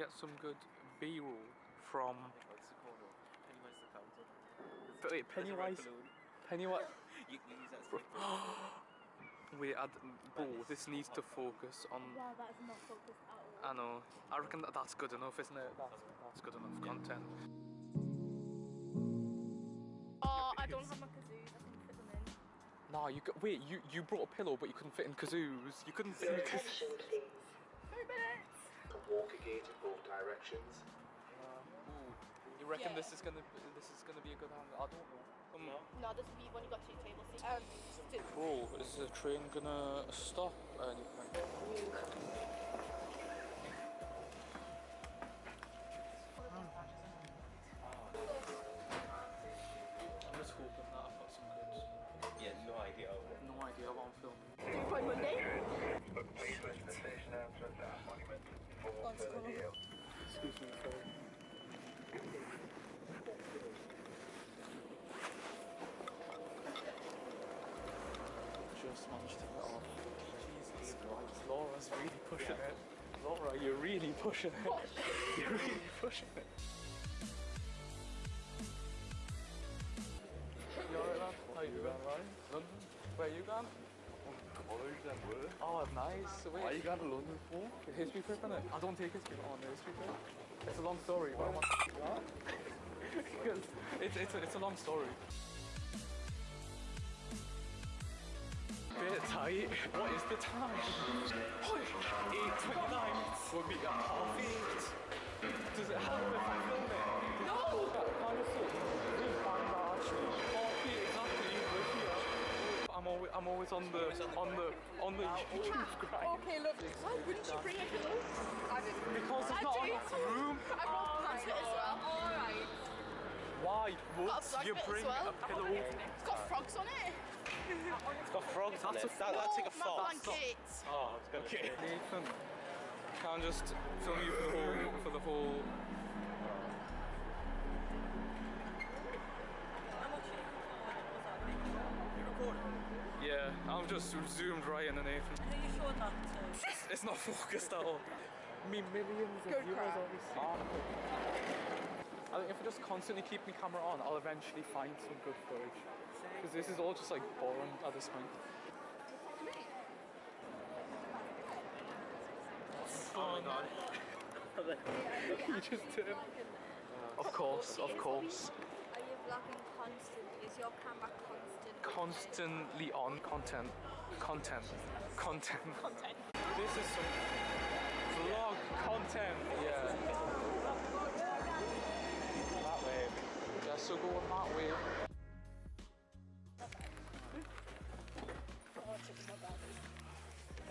get some good B-roll from What's it called? Pennywise the fountain. Wait, Pennywise. Pennywise. You can use that as a Wait, I'd, bro, this needs to focus on. Wow, that is not focused at all. I know. I reckon that that's good enough, isn't it? That's, that's good enough content. Oh, I don't have my kazoos. I can fit them in. Nah, you got, wait. You you brought a pillow, but you couldn't fit in kazoos. You couldn't fit in kazoos. Attention please. Three minutes. Walk a gate in both directions. You reckon Yeah. this is gonna this is gonna be a good angle? I don't know. Um, No, this will be when you got two table seats. Um, sit. Bro, is the train gonna stop or anything? Just managed to get off. Jesus Christ, Laura's really pushing it. Laura, you're really pushing it. You're really pushing it. Oh, nice. Wait. Why you going to London for? History innit? I don't take history on the history trip. It's a long story, but I want because it's, it's, a, it's a long story. Bit tight. What is the time? 8.29. We'll be at half eight. Does it help if I film it? No! Can't you see? This band are actually half eight exactly. We're here. I'm always, on the on the on the YouTube grind. Okay, look. Why wouldn't you bring a pillow? I didn't. Because it's not do. enough room. I brought oh, a blanket as well. Alright. Why would you bring well. a pillow? It's got frogs on it. It's got frogs on That's it. a- That, that's like a oh, my fox. blanket. Oh, it's gonna Okay. Nathan, can't just film you for the whole for the whole. Yeah, I'm just zoomed right in the are you showing that to? It's not focused at all. Me millions of Good viewers crack. obviously. Ah. I think if I just constantly keep my camera on, I'll eventually find some good footage. Because this is all just like boring at this point. Oh my god. you just did. Of course, of course. Are you vlogging constantly? Is your camera constant? Constantly on content. Content. Content. Content. This is some vlog content. Yeah. That way. Yeah, so going that way.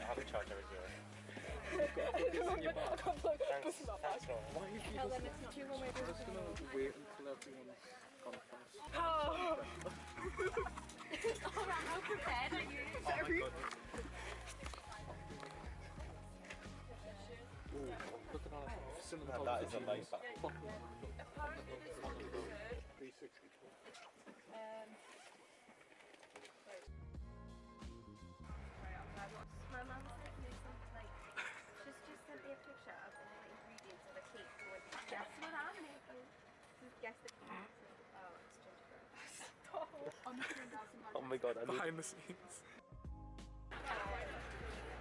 How do you charge every zero? I'm like, Thanks. Thanks, no. Why are you Tell them it's not too long. I'm just gonna wait until everyone's gone past. Prepared are you? Oh my goodness. Look at. Cinematography. That is a life back. My mum me something like, she's just sent me a picture of the ingredients of a cake going, guess what I'm making? Guess the cake. Oh, it's gingerbread. Oh my god, I need Behind the scenes.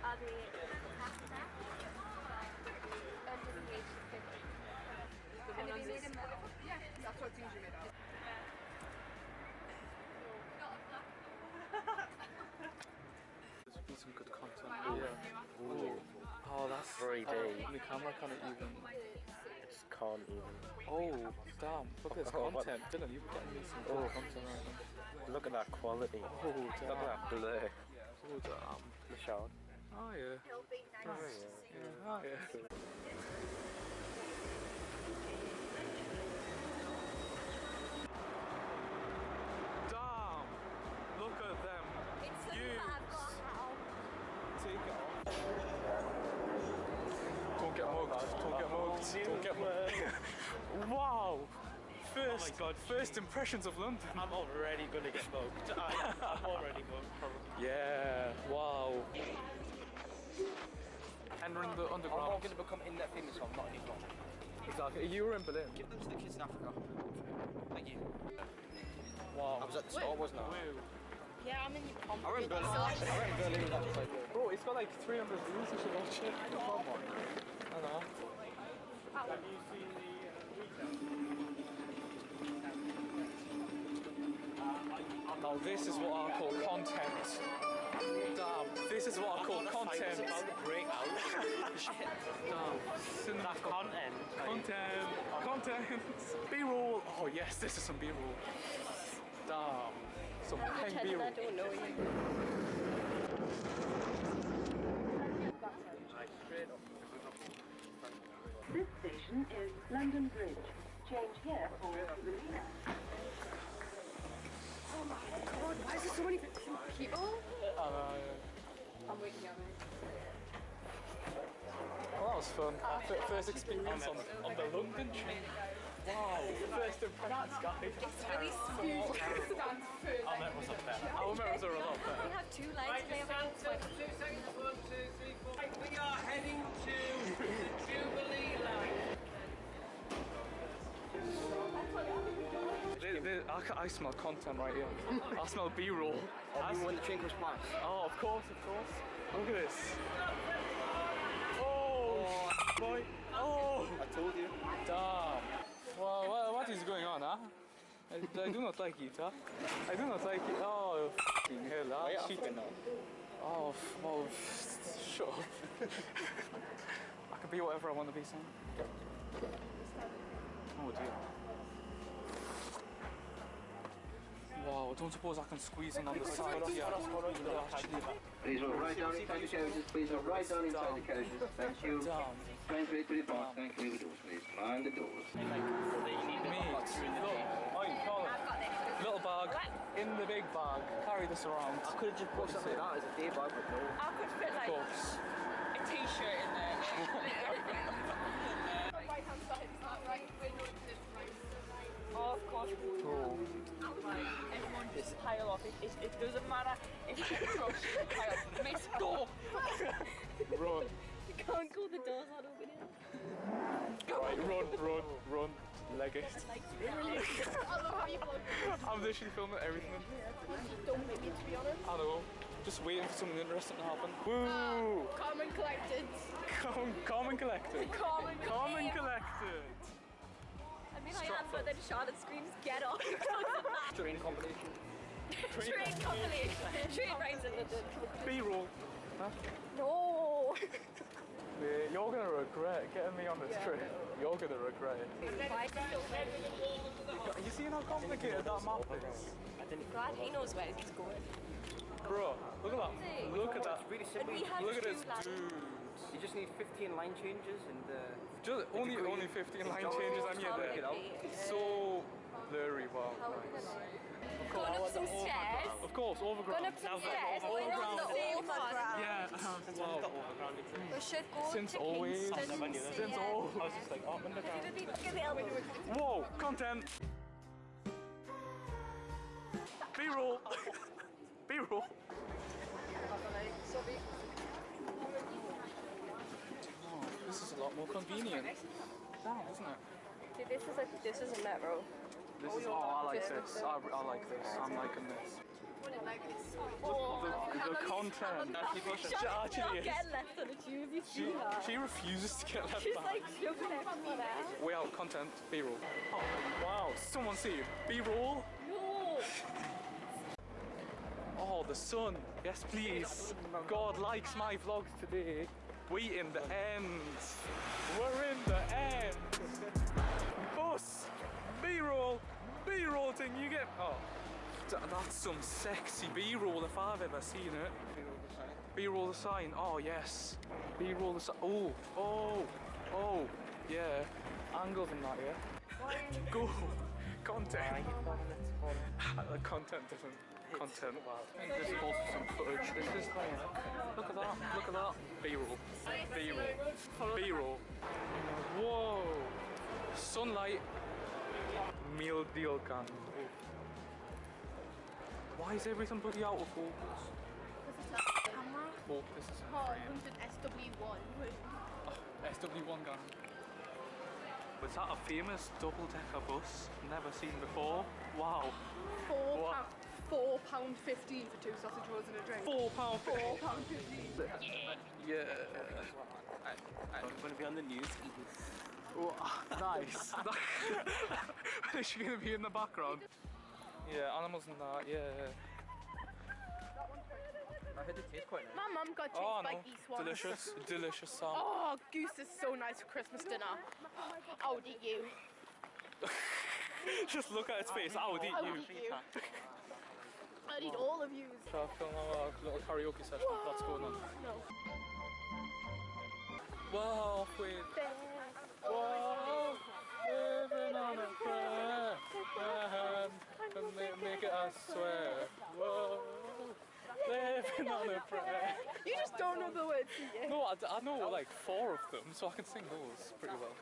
Are they pasta? Under the age of 50. Can they be made in metal? Yeah, that's what's usually made of. There's been some good content. Yeah. Oh, that's 3D. Oh, the camera can't even. just can't even. Oh, damn. Look at this Oh, what- content. Dylan, you're getting me some good oh. content right now. Look at that quality. Oh, Look at that blur. Oh, damn. The shot. Oh, yeah. It'll be nice to see. Oh, yeah, oh, yeah. Damn! Look at them. It's the Use. that I've got now. Take it off. Don't get mugged. Don't get mugged. Don't get mugged. wow! First, God, first impressions of London. I'm already gonna get mugged. I, I'm already mugged, probably. Yeah, wow. Entering the underground. I'm not gonna become in that famous, so I'm not anymore. Exactly. You were in Berlin. Give them to the kids in Africa. Thank you. Wow. I was at the store, wasn't I? Yeah, I'm in your pump. I went Berlin. I went Berlin with that just like uh, Bro, it's got like 300 views. You should watch it. Come on. I know. Have you seen the Now this is what I call content. Damn, this is what I call content. about the breakout. Damn, cinema That content. Content, content, B-roll. Oh yes, this is some B-roll. Damn, some peng Pretend B-roll. I don't know you. This station is London Bridge. People? Uh, I'm waking up. well, that was fun. F- First experience on, on the London train. Wow, first impressions, guys. It's really small. I met was up there. Our memories are a lot We better. have two lines today about 20. We are heading to the Jubilee line. Th- th- I, I smell content right here. I smell B-roll. I Even when the train comes past. Oh, of course, of course. Look at this. Oh, boy. Oh, I told you. damn. Well, what, what is going on, huh? I, I do not like it, huh? I do not like it. Oh, f***ing hell, huh? Wait, I'm Shit. fucking now. Oh, oh, up. I can be whatever I want to be, son. Oh dear. Wow, don't suppose I can squeeze in on the side here. Please look right down inside the carriages. Please look right down inside the carriages. Thank you. damn. Trains ready to depart. Thank you. Doors, please. Mind the doors. Me. Look, oi, Colin. Little bag in the big bag. Carry this around. I could have just brought something like that as a day bag, but no. I could fit like course. a t-shirt in there. Right hand side, is that right? We're not this right. Oh, of course. Bro. Like, everyone just pile up. It, it, it doesn't matter if you get crushed, just pile up. Miss, go! Run. You can't go, the doors aren't open yet. Right, run, run, run. Leg it. I don't know how you vlog. I'm literally filming everything. Don't make me, to be honest. I know. Just waiting for something interesting to happen. Woo! Ah, calm and collected. Calm, calm and collected. Calm and Calm and collected. I mean, I am, but then Charlotte screams, get off. Train combination. Train compilation. Train rides in London. B-roll. Huh? No. Yeah, you're gonna regret getting me on this trip. You're gonna regret it. Why is it? You seen how complicated that map is? Glad he knows where he's going. Bro, look at that. Look at that. Really simple. we have Look at this lines. dude. You just need 15 line changes and uh, Just only only 15 line It's changes all and you're there. It's so blurry, wow. Going up some stairs. Of course, overground. Going up some stairs. Going on the overground. Yeah, wow. We should go Since to always. Kingston. Since yeah. always. I was just like, oh, underground. Look at the elbow. Whoa, content. B-roll. B-roll. Oh, this is a lot more convenient. Damn, isn't it? See, this is a this is a metro. This is, oh, I like this. I, I like this. I'm liking this. Oh, The, the content. She actually Get is. left on the tube. You She, she refuses to get left She's behind. like shoving everyone out. Way out content, B-roll. Oh, wow, someone see you. B-roll. No. Oh, the sun. Yes, please. God likes my vlogs today. We in the end. We're in the end. Bus. B-roll. B-roll thing. You get. Oh, that's some sexy B-roll if I've ever seen it. B-roll the sign. Oh yes. B-roll the sign. Oh, oh, oh. Yeah. Angles and that. Yeah. Go. Content. the content different content. This is also some footage. This is like, look at that, look at that. B-roll, B-roll, B-roll. Whoa, sunlight, meal deal gun. Why is everything bloody out of focus? Oh, this is brilliant. SW1. Oh, SW1 gun. Was that a famous double-decker bus? Never seen before. Wow. Four wow. Four pound fifteen for two sausage rolls and a drink. Four pound. Four pound fifteen. Yeah. Yeah. I, I'm going to be on the news nice. Is she going to be in the background? Yeah, animals and that, yeah. I heard it quite nice. My mum got chased oh, spiky no. swans. Delicious, delicious song. Oh, goose is so nice for Christmas dinner. I would eat you. Just look at its face, I would eat you. I'll eat you. I'll all of you. I film our little karaoke session? That's going on. No. Whoa, wait. Whoa, living on a prayer. And ma- make it, I swear. Whoa, living on a prayer. You just don't know the words, do? No, I, d- I know like four of them, so I can sing those pretty well.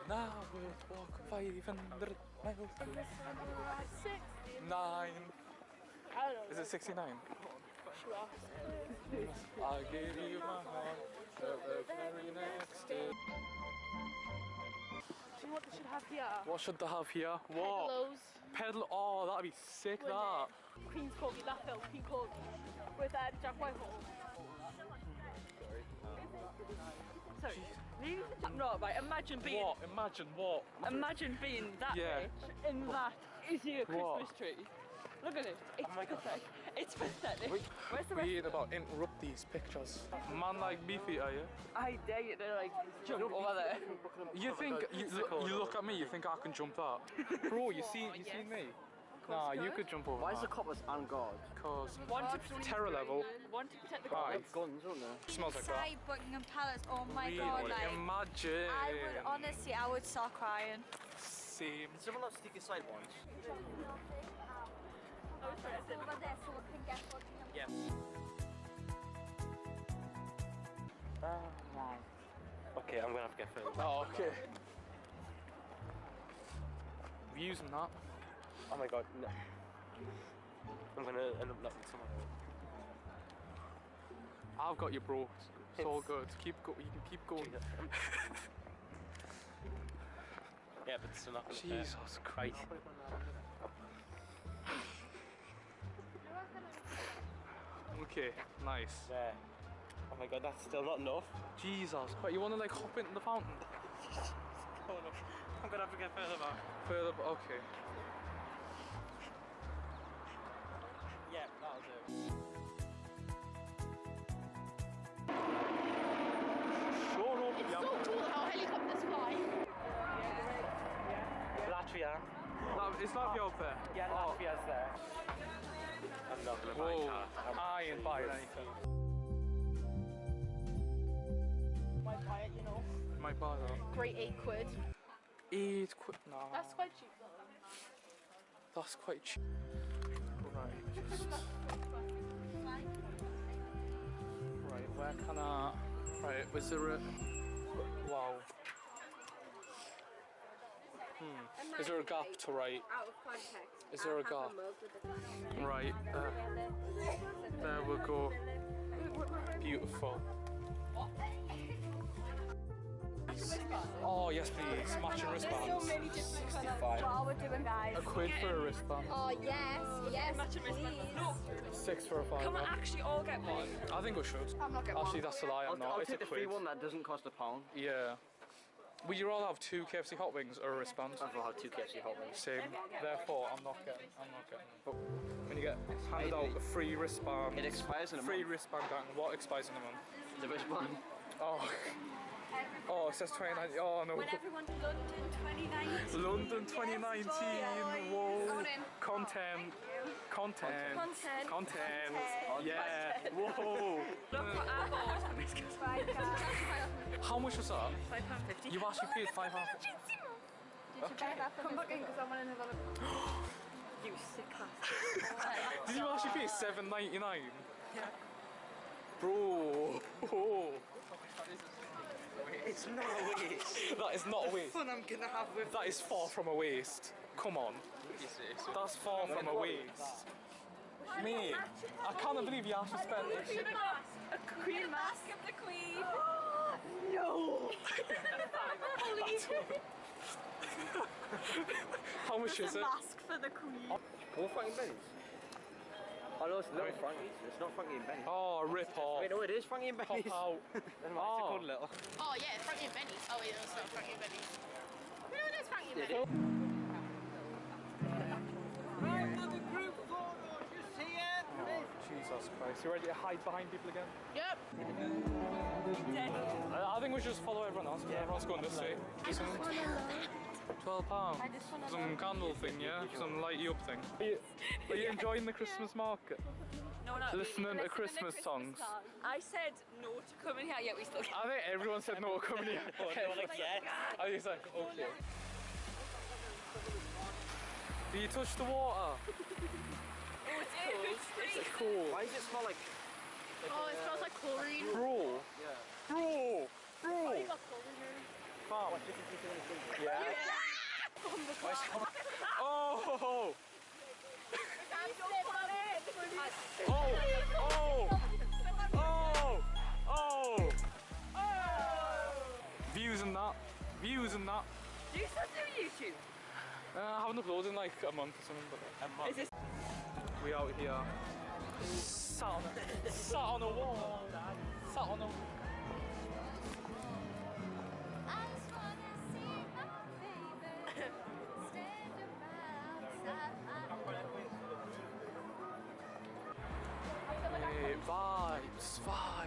And now we'll walk 500 miles. Six. Nine. I don't know. Is it 69? I gave you my heart the very next day. Do you know what they should have here? What should they have here? What? Pedalos. Pedal. Oh, that'd be sick. Wouldn't That. Queen's Corgi, that film, Queen Corgi. With uh, Jack Whitehall. Sorry. No, right, imagine being What? Imagine what? imagine being that Yeah. rich in that is here Christmas What? tree. Look at it. It's oh pathetic. It's pathetic. Where's the rest? We ain't about interrupt these pictures. Man like beefy, are you? I dare you to like jump over there. You oh think you, look, you look at me? You think I can jump that? Bro, you see, you see me? Nah, you could jump over. Why is the coppers on guard? Cause One to protect terror level. One to protect the Aye. gods. Guns, don't they? Smells like that. Inside Buckingham Palace, oh my Really? god, like Imagine. I would honestly, I would start crying. Same. Did someone not stick a side once? Over there so we can get Buckingham Yes. Okay, I'm gonna have to get further. Oh, okay. Views and that. Oh my god, no. I'm gonna end up knocking someone. I've got you, bro. It's all good. Keep go. You can keep going. Yeah, but it's not gonna Jesus Christ. Okay, nice. There. Oh my god, that's still not enough. Jesus Christ. You want to like hop into the fountain? I'm gonna have to get further back. Further. b- Okay. Yeah, that'll do. Shut It's yeah. so cool how helicopters fly. Latvia. No, it's not your there. Yeah, Oh. Latvia's there. I'm not gonna buy Whoa. car. I'm I anything. Might buy it, you know. Might buy that. Great eight quid. Eight quid. No. That's quite cheap though. That's quite cheap. Right, just. Right, where can I. Right, was there a. Wow. Is there a gap to write? out of context. Is there a I'll have gap? mug Right, uh, there we go. Beautiful. Oh, yes, please. Matching wristbands. 65. What are we doing, guys? A quid for a wristband. Oh yes, yes, Matching wristband. please. No, Six for a five. can we actually all get one? I think we should. I'm not getting Actually, one. that's a lie. I'm I'll, not. I'll It's a take the free one that doesn't cost a pound. Yeah. Would you all have two KFC hot wings or a wristband? I'd rather have two KFC hot wings. Same. Therefore, I'm not getting. I'm not getting. But when you get handed out a free wristband, It expires in a month. free month. wristband gang. What expires in a month? The wristband. Oh. Oh, it says 2019. Oh no. When everyone to London 2019. London 2019. Whoa. Going in. Content. Content. Content. Content. Yeah. Whoa. Look what I bought. Right, guys. How much was that? Five pound fifty. You actually paid five pounds. Did you buy that for Come back in because I want to have a look. You sick bastard. Did you actually pay seven ninety nine? Yeah. Bro. Oh. It's not a waste. That is not a waste. fun I'm gonna have with That is far from a waste. Come on. That's far from a waste. Mate, I can't believe you actually spent it. A queen mask. of the Queen. No. How much is it? Mask for the queen. More Frankie and Benny's. Oh no, it's little Frankie's. It's not Frankie and Benny's. Oh, rip off. Wait, no, it is Frankie and Pop out. Then why is it Oh. called little? Oh yeah, Frankie and Benny's. Oh yeah, it's oh, not Frankie and Benny's. You know there's Frankie and Benny's. Oh, Jesus Christ. You ready to hide behind people again? Yep. I, I think we should just follow everyone else because everyone's going this way. Twelve pounds. Some candle thing, yeah? Some light you up thing. Are you, are you enjoying the Christmas market? No, no. Listening to Christmas songs. I said no to coming here, yet we still. I think everyone said no to coming here. I was like, okay. Do you touch the water? oh, It's cool. Why does it smell like? Oh, it uh, smells like chlorine. Bro. Bro. Bro. Fam. Yeah. Oh. Oh. Oh. Oh. Oh. Views and that. Views and that. Do you still do YouTube? Uh, I haven't uploaded in like a month or something, but a month. Is this? We out here. Sat on a, sat on a wall. Sat on a. I just wanna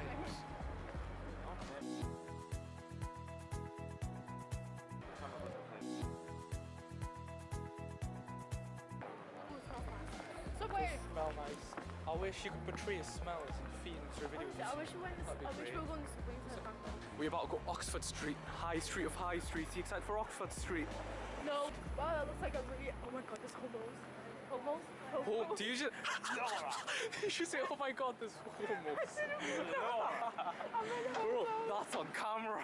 Smell nice. I wish you could portray smells and feelings through videos. I wish we went. I wish we were going to to We're about to go Oxford Street, High Street of High Street. Are you excited for Oxford Street? No. Wow, that looks like a really. Oh my god, there's homos. Homos. Oh, do you just? you should say, "Oh my God, there's homos." Bro, that's on camera.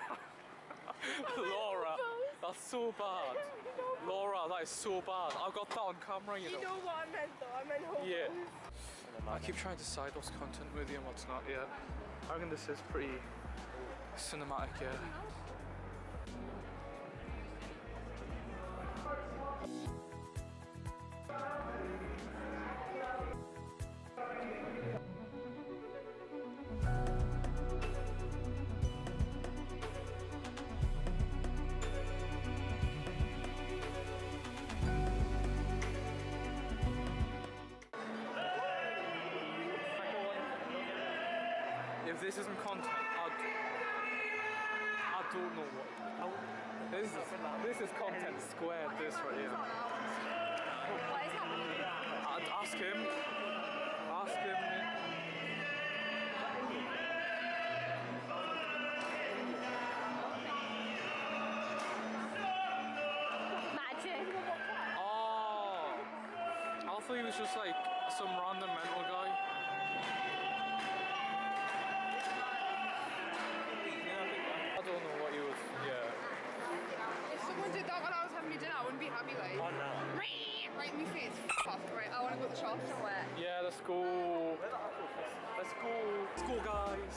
Laura, that's so bad. Laura, that is so bad. I've got that on camera, you You know. know what I meant though. I meant homos. Yeah. I keep trying to decide what's content with you and what's not yet. I reckon this is pretty cinematic, yeah. If this isn't content, I don't know what. This is, this is content squared, this right here. What is happening? I'd ask him. Ask him. Magic. Oh! I thought he was just like some random mental guy. My I be happy. Like. Oh no. Right in my face. F off. Right. I want to go to the shop somewhere. Yeah, let's go. Let's go. Let's go, guys.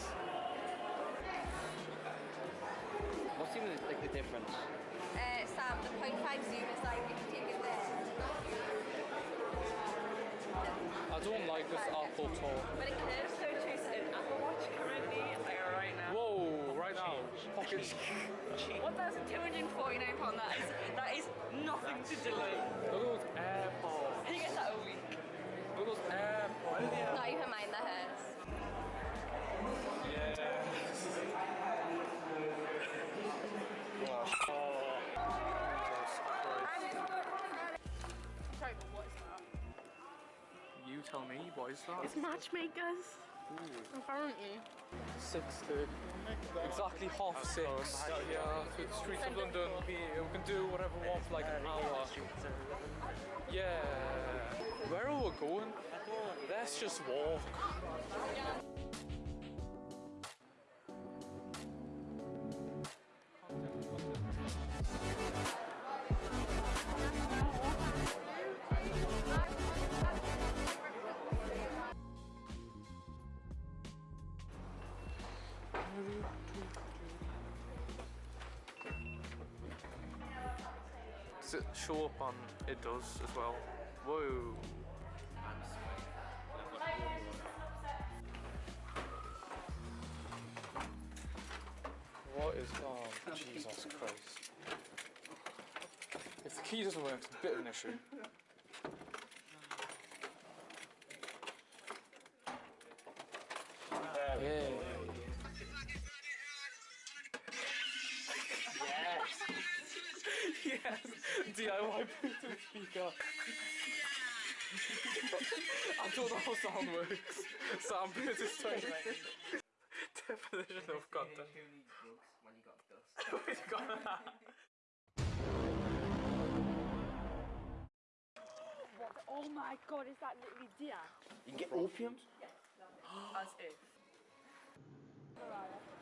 What's even like the difference? Uh, Sam, the 0.5 zoom is like if you take it there. I don't like this Apple tour. But it curves so choose an Apple Watch currently, like right now. Whoa, right now. Pocket. One thousand two hundred and forty-nine pound. That is that is nothing to delay. Look at those AirPods. He gets that a week. Look at those AirPods. Not even mind the hairs. Yeah. Oh. Jesus Sorry, but what is that? You tell me, what is that? It's matchmakers. Apparently. Six thirty. Exactly half six. Yeah, through the streets of London. We, we can do whatever we want for like an hour. Yeah. Where are we going? Let's just walk. It show up on it does as well? Whoa. What is oh Jesus Christ. If the key doesn't work, it's a bit of an issue. Yeah. Yes. DIY Bluetooth speaker. I don't know how sound works. Sound bit is tiny. Definition of content. Who needs books when you got dust? We've got that. Oh my god, is that literally deer? You can get opium. Yes, As if. Mariah.